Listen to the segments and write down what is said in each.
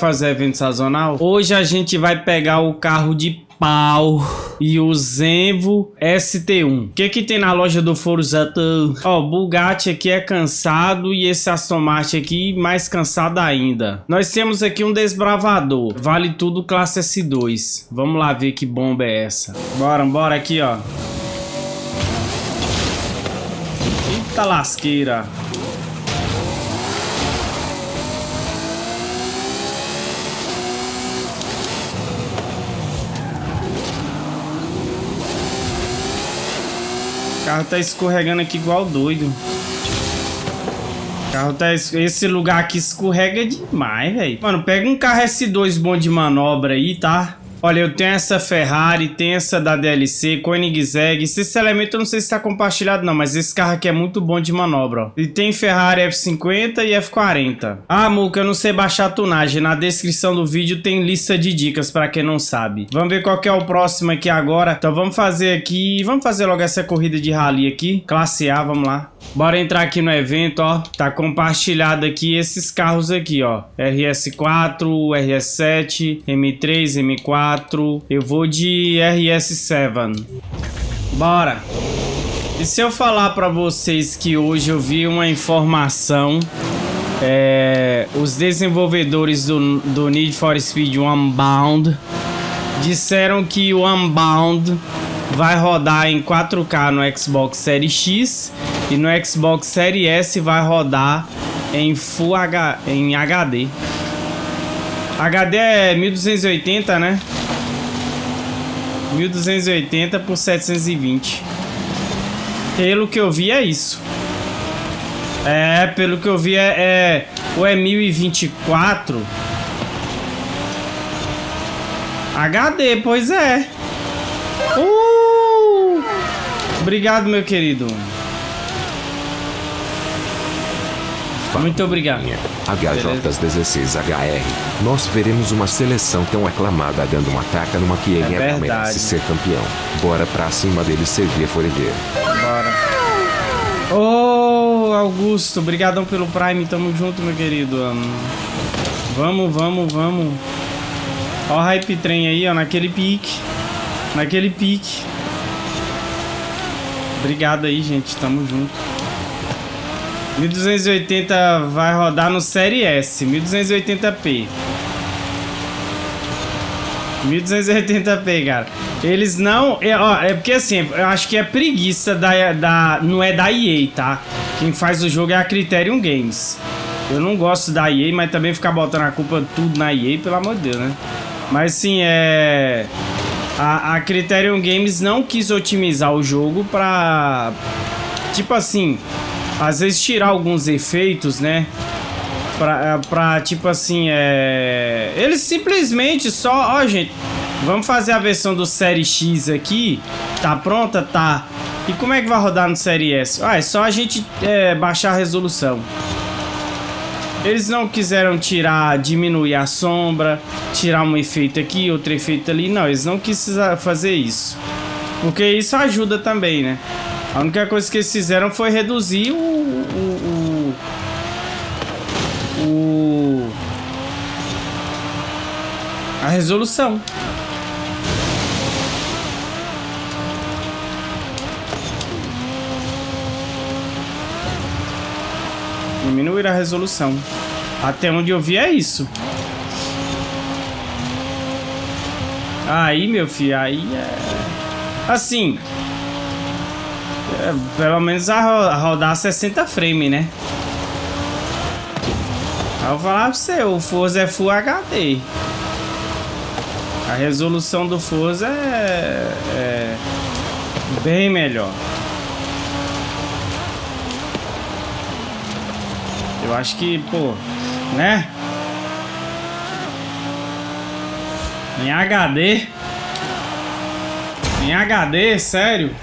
Fazer evento sazonal? Hoje a gente vai pegar o carro de pau e o Zenvo ST1. O que que tem na loja do Forza? Ó, o Bugatti aqui é cansado e esse Aston Martin aqui mais cansado ainda. Nós temos aqui um desbravador. Vale tudo classe S2. Vamos lá ver que bomba é essa. Bora, bora aqui, ó. Eita lasqueira. Carro tá escorregando aqui igual doido. O carro tá... Esse lugar aqui escorrega demais, velho. Mano, pega um carro S2 bom de manobra aí, tá? Olha, eu tenho essa Ferrari, tem essa da DLC, Koenigsegg. Esse elemento eu não sei se está compartilhado não, mas esse carro aqui é muito bom de manobra, ó. E tem Ferrari F50 e F40. Ah, Muca, eu não sei baixar a tunagem. Na descrição do vídeo tem lista de dicas para quem não sabe. Vamos ver qual que é o próximo aqui agora. Então vamos fazer aqui, vamos fazer logo essa corrida de rally aqui. Classe A, vamos lá. Bora entrar aqui no evento, ó. Tá compartilhado aqui esses carros aqui, ó. RS4, RS7, M3, M4. Eu vou de RS7. Bora. E se eu falar pra vocês que hoje eu vi uma informação... É, os desenvolvedores do, do Need for Speed Unbound disseram que o Unbound vai rodar em 4K no Xbox Series X e no Xbox Series S vai rodar em Full H, em HD. HD é 1280, né? 1280 por 720. Pelo que eu vi é isso. É, pelo que eu vi é, é ou é 1024 HD, pois é. Uh! Obrigado, meu querido. Muito obrigado. HJ16HR. Nós veremos uma seleção tão aclamada dando uma taca numa que ele É é merece ser campeão. Bora pra cima dele servir forever. Bora. Ô, Augusto, obrigadão pelo Prime. Tamo junto, meu querido. Vamos, vamos, vamos. Ó o hype trem aí, ó, naquele pique. Naquele pique. Obrigado aí, gente. Tamo junto. 1280 vai rodar no Série S. 1280p. 1280p, cara. Eles não... É, ó, é porque assim, eu acho que é preguiça da, da... Não é da EA, tá? Quem faz o jogo é a Criterion Games. Eu não gosto da EA, mas também ficar botando a culpa tudo na EA, pelo amor de Deus, né? Mas sim, é... A, a Criterion Games não quis otimizar o jogo pra... Tipo assim... Às vezes tirar alguns efeitos, né? Pra, pra tipo assim, é... Eles simplesmente só... Ó, gente... Vamos fazer a versão do Série X aqui. Tá pronta? Tá. E como é que vai rodar no Série S? Ah, é só a gente é, baixar a resolução. Eles não quiseram tirar, diminuir a sombra, tirar um efeito aqui, outro efeito ali. Não, eles não quiseram fazer isso. Porque isso ajuda também, né? A única coisa que eles fizeram foi reduzir o... o, o, o a resolução. Diminuir a resolução. Até onde eu vi é isso. Aí, meu filho, aí é... Assim... Pelo menos a rodar 60 frames, né? Eu vou falar pra você, o Forza é Full HD. A resolução do Forza é, é bem melhor. Eu acho que, pô, né? Em HD. Em HD, sério?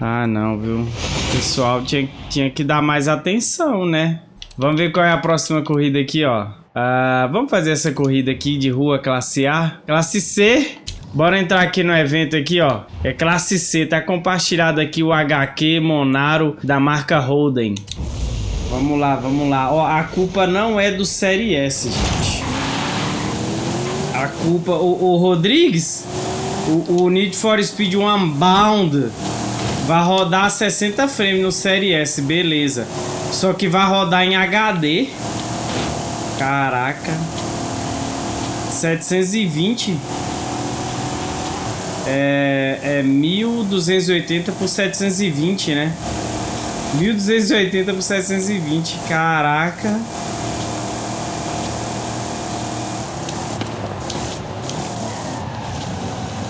Ah, não, viu? O pessoal tinha, tinha que dar mais atenção, né? Vamos ver qual é a próxima corrida aqui, ó. Ah, vamos fazer essa corrida aqui de rua classe A. Classe C. Bora entrar aqui no evento aqui, ó. É classe C. Tá compartilhado aqui o HQ Monaro da marca Holden. Vamos lá, vamos lá. Ó, a culpa não é do Série S, gente. A culpa... O, o Rodrigues, o, o Need for Speed Unbound vai rodar 60 frames no Série S, beleza. Só que vai rodar em HD. Caraca. 720 é, é 1280 por 720, né? 1280 por 720, caraca.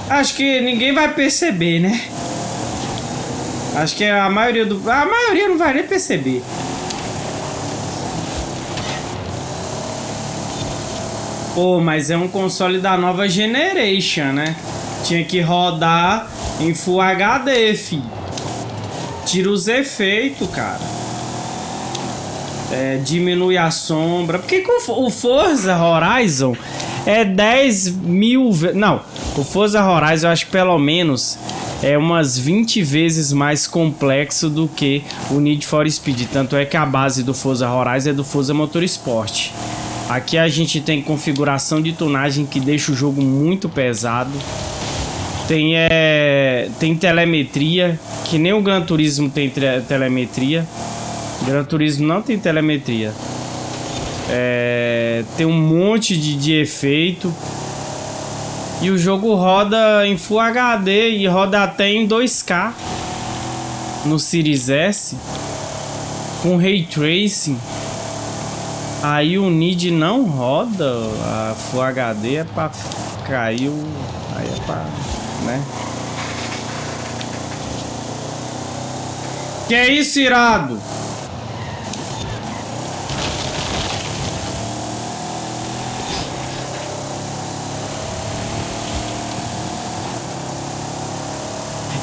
Acho que ninguém vai perceber, né? Acho que a maioria do... A maioria não vai nem perceber. Pô, mas é um console da nova generation, né? Tinha que rodar em Full HD, fi. Tira os efeitos, cara. É, diminui a sombra. Por que, que o, o Forza Horizon é 10 mil... Não, o Forza Horizon eu acho que pelo menos é umas 20 vezes mais complexo do que o Need for Speed. Tanto é que a base do Forza Horizon é do Forza Motorsport. Aqui a gente tem configuração de tunagem que deixa o jogo muito pesado. Tem, é, tem telemetria, que nem o Gran Turismo tem telemetria. Gran Turismo não tem telemetria. É, tem um monte de, de efeito. E o jogo roda em Full HD e roda até em 2K no Series S com Ray Tracing. Aí o NID não roda, a Full HD é pra cair. Aí é pra... né? Que é isso, irado?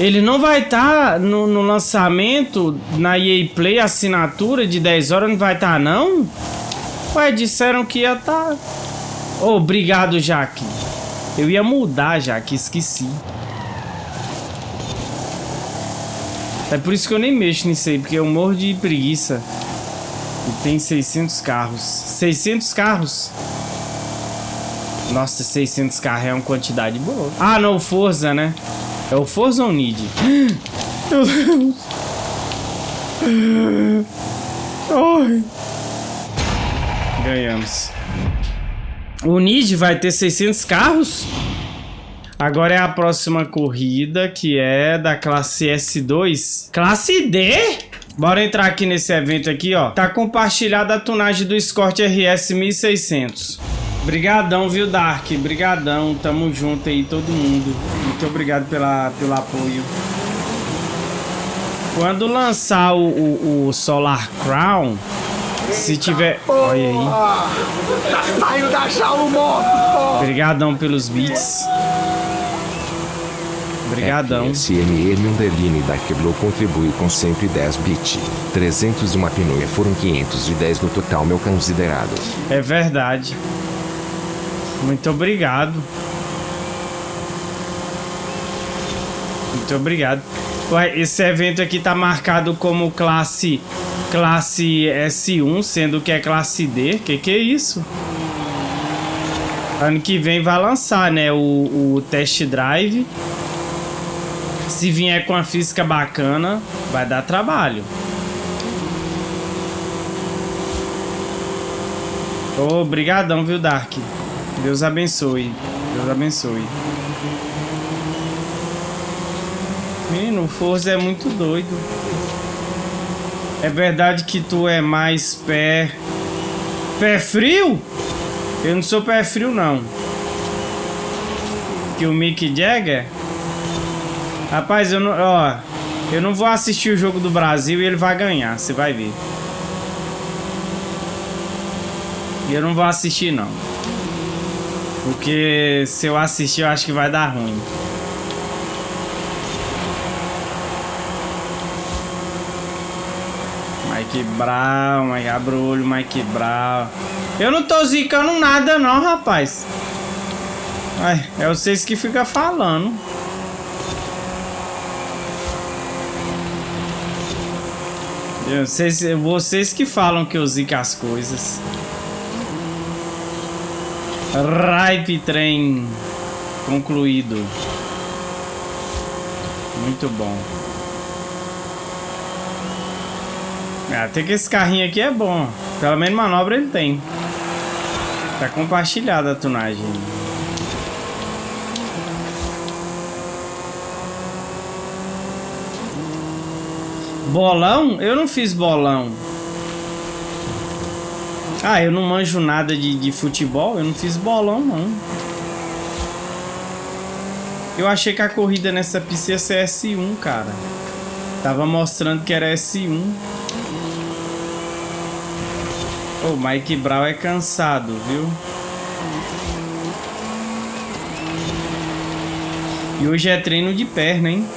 Ele não vai estar tá no, no, lançamento na EA Play assinatura de 10 horas, não vai estar tá, não? Ué, disseram que ia estar. Tá... Obrigado, Jaque. Eu ia mudar, Jaque, esqueci. É por isso que eu nem mexo nisso aí, porque eu morro de preguiça. E tem 600 carros. 600 carros? Nossa, 600 carros é uma quantidade boa. Ah, não, Forza, né? É o Forza ou Need? Meu Deus. Ai. Ganhamos. O Nid vai ter 600 carros. Agora é a próxima corrida, que é da classe S2. Classe D? Bora entrar aqui nesse evento aqui, ó. Tá compartilhada a tunagem do Escort RS 1600. Brigadão, viu, Dark? Brigadão. Tamo junto aí, todo mundo. Muito obrigado pela, pelo apoio. Quando lançar o, o, o Solar Crown, se tiver... Olha aí. Saiu da jaula morto, Obrigadão pelos beats. Obrigadão. SME Underline da Queblou contribui com 110 bits. 300 uma pinoia foram 510 no total meu considerado. É verdade. Muito obrigado. Muito obrigado. Ué, esse evento aqui tá marcado como classe classe S1, sendo que é classe D. Que que é isso? Ano que vem vai lançar, né, o, o test drive. Se vier com a física bacana, vai dar trabalho. Obrigadão, viu, Dark? Deus abençoe. Deus abençoe. Menino, o Forza é muito doido. É verdade que tu é mais pé... Pé frio? Eu não sou pé frio, não. Que o Mick Jagger? Rapaz, eu não... Ó... Eu não vou assistir o jogo do Brasil e ele vai ganhar, você vai ver. E eu não vou assistir, não. Porque se eu assistir, eu acho que vai dar ruim. Mike Brown, Mike abre o olho, Mike Brown. Eu não tô zicando nada não, rapaz. Ai, é vocês que ficam falando. Eu se vocês que falam que eu zico as coisas. Ripe trem concluído. Muito bom. Ah, até que esse carrinho aqui é bom. Pelo menos manobra ele tem. Tá compartilhada a tunagem. Bolão? Eu não fiz bolão. Ah, eu não manjo nada de, de futebol, eu não fiz bolão não. Eu achei que a corrida nessa pista ia ser S1, cara. Tava mostrando que era S1. O Mike Brown é cansado, viu? E hoje é treino de perna, hein?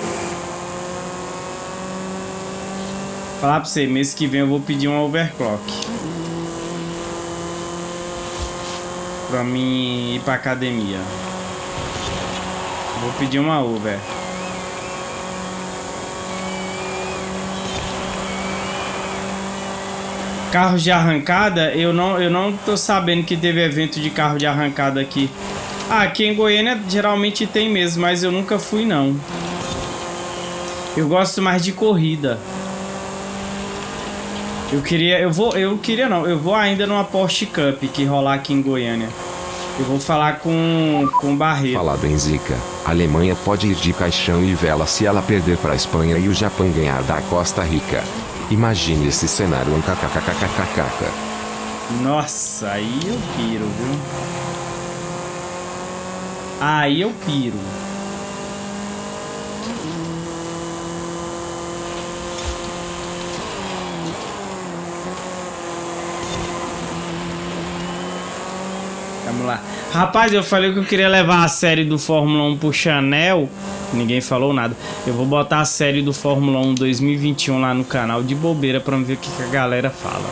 Falar pra você, mês que vem eu vou pedir um overclock. Pra mim ir pra academia. Vou pedir uma Uber. Carros de arrancada, eu não, eu não tô sabendo que teve evento de carro de arrancada aqui. Ah, aqui em Goiânia geralmente tem mesmo, mas eu nunca fui não. Eu gosto mais de corrida. Eu queria, eu vou, eu queria não, eu vou ainda numa Porsche Cup que rolar aqui em Goiânia. Eu vou falar com com Barreto. Falado em Zica, a Alemanha pode ir de caixão e vela se ela perder para a Espanha e o Japão ganhar da Costa Rica. Imagine esse cenário um kkkkkkk. Nossa, aí eu piro, viu? Aí eu piro. Vamos lá. Rapaz, eu falei que eu queria levar a série do Fórmula 1 pro Chanel. Ninguém falou nada. Eu vou botar a série do Fórmula 1 2021 lá no canal de bobeira pra ver o que, que a galera fala.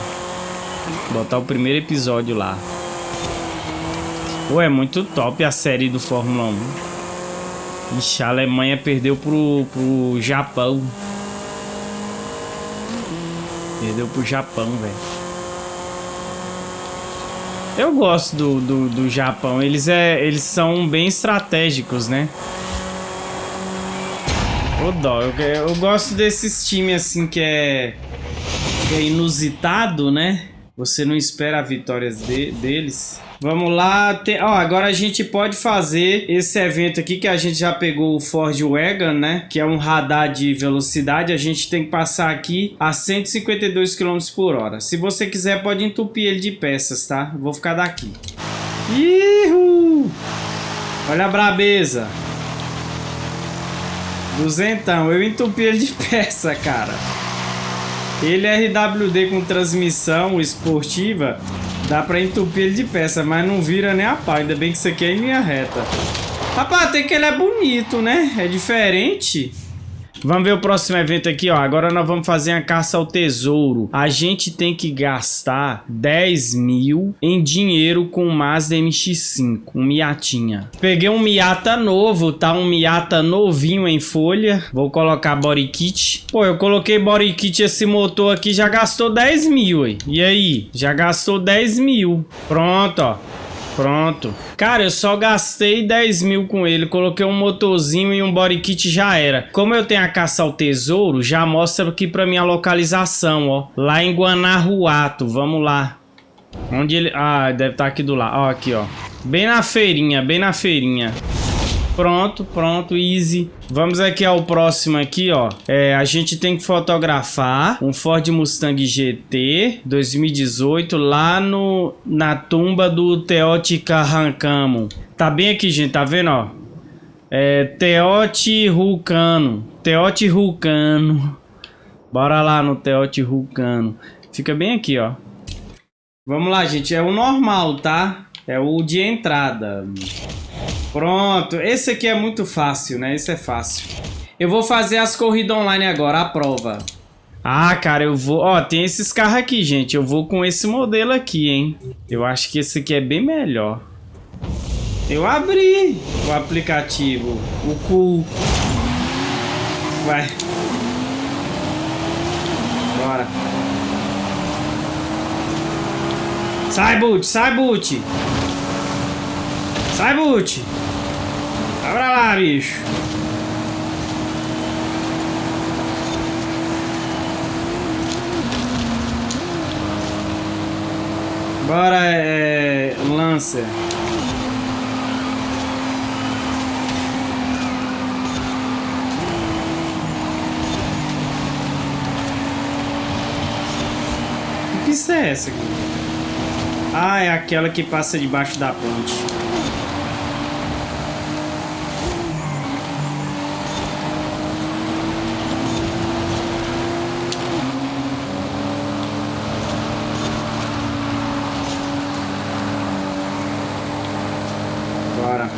Botar o primeiro episódio lá. Pô, é muito top a série do Fórmula 1. Ixi, a Alemanha perdeu pro, pro Japão. Perdeu pro Japão, velho. Eu gosto do, do, do, Japão. Eles, é, eles são bem estratégicos, né? Ô dó, eu, eu gosto desses times assim que é, que é inusitado, né? Você não espera vitórias de, deles. Vamos lá. Tem, ó, agora a gente pode fazer esse evento aqui que a gente já pegou o Ford Wagon, né? Que é um radar de velocidade. A gente tem que passar aqui a 152 km por hora. Se você quiser, pode entupir ele de peças, tá? Vou ficar daqui. Ihu! Olha a brabeza. Duzentão. Eu entupi ele de peça, cara. Ele é RWD com transmissão esportiva Dá pra entupir ele de peça, mas não vira nem a pau. Ainda bem que isso aqui é em linha reta. Rapaz, até que ele é bonito, né? É diferente. Vamos ver o próximo evento aqui, ó. Agora nós vamos fazer a caça ao tesouro. A gente tem que gastar 10 mil em dinheiro com o Mazda MX-5, um Miatinha. Peguei um Miata novo, tá? Um Miata novinho em folha. Vou colocar body kit. Pô, eu coloquei body kit, esse motor aqui já gastou 10 mil, aí. E aí? Já gastou 10 mil. Pronto, ó. Pronto. Cara, eu só gastei 10 mil com ele. Coloquei um motorzinho e um body kit já era. Como eu tenho a caça ao tesouro, já mostra aqui pra minha localização, ó. Lá em Guanajuato. Vamos lá. Onde ele... Ah, deve estar tá aqui do lado. Ó, aqui, ó. Bem na feirinha, bem na feirinha. Pronto, pronto, easy. Vamos aqui ao próximo aqui, ó. É, a gente tem que fotografar um Ford Mustang GT 2018 lá no, na tumba do Teote Carrancamo. Tá bem aqui, gente, tá vendo, ó? É, Teote Rucano. Teote Rucano. Bora lá no Teote Rucano. Fica bem aqui, ó. Vamos lá, gente. É o normal, tá? É o de entrada. Pronto, esse aqui é muito fácil, né? Esse é fácil. Eu vou fazer as corridas online agora, a prova. Ah, cara, eu vou... Ó, tem esses carros aqui, gente. Eu vou com esse modelo aqui, hein? Eu acho que esse aqui é bem melhor. Eu abri o aplicativo. O cu. Vai. Bora. Sai, Boot, sai, Boot. Sai, Boot. Vai pra lá, bicho. Bora, é... Lancer. Que pista é essa aqui? Ah, é aquela que passa debaixo da ponte. Bora.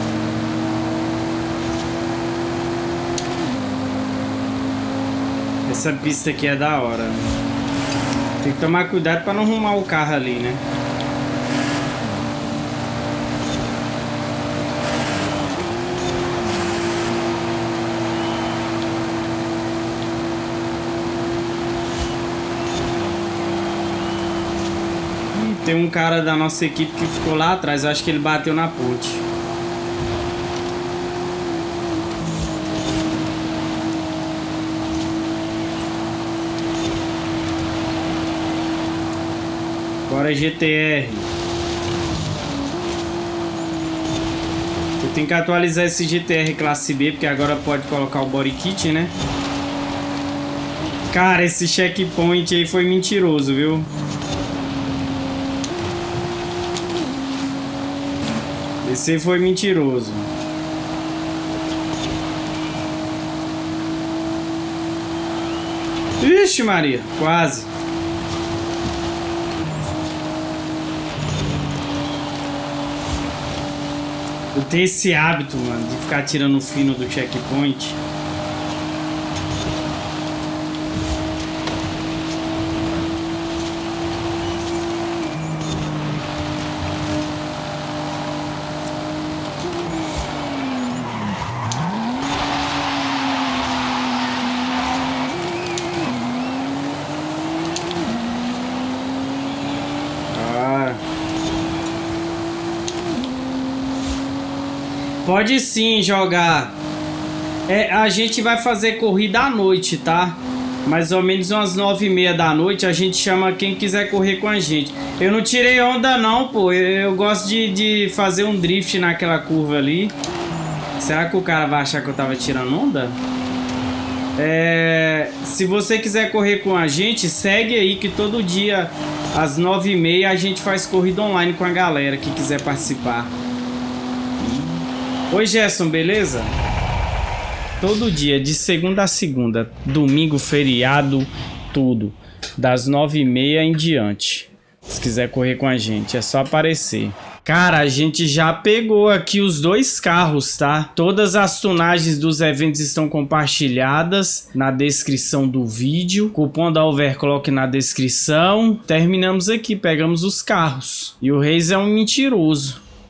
Essa pista aqui é da hora. Tem que tomar cuidado para não arrumar o carro ali, né? Tem um cara da nossa equipe que ficou lá atrás. Acho que ele bateu na ponte. Bora GTR. Eu tenho que atualizar esse GTR classe B, porque agora pode colocar o body kit, né? Cara, esse checkpoint aí foi mentiroso, viu? Esse foi mentiroso. Ixi, Maria, quase. Tenho esse hábito, mano, de ficar tirando o fino do checkpoint. Pode sim jogar. É, a gente vai fazer corrida à noite, tá? Mais ou menos umas nove e meia da noite. A gente chama quem quiser correr com a gente. Eu não tirei onda não, pô. Eu, gosto de, de fazer um drift naquela curva ali. Será que o cara vai achar que eu tava tirando onda? É, se você quiser correr com a gente, segue aí que todo dia às nove e meia a gente faz corrida online com a galera que quiser participar. Oi Gerson, beleza? Todo dia, de segunda a segunda, domingo, feriado, tudo. Das nove e meia em diante. Se quiser correr com a gente, é só aparecer. Cara, a gente já pegou aqui os dois carros, tá? Todas as tunagens dos eventos estão compartilhadas na descrição do vídeo. Cupom da Overclock na descrição. Terminamos aqui, pegamos os carros. E o Reis é um mentiroso.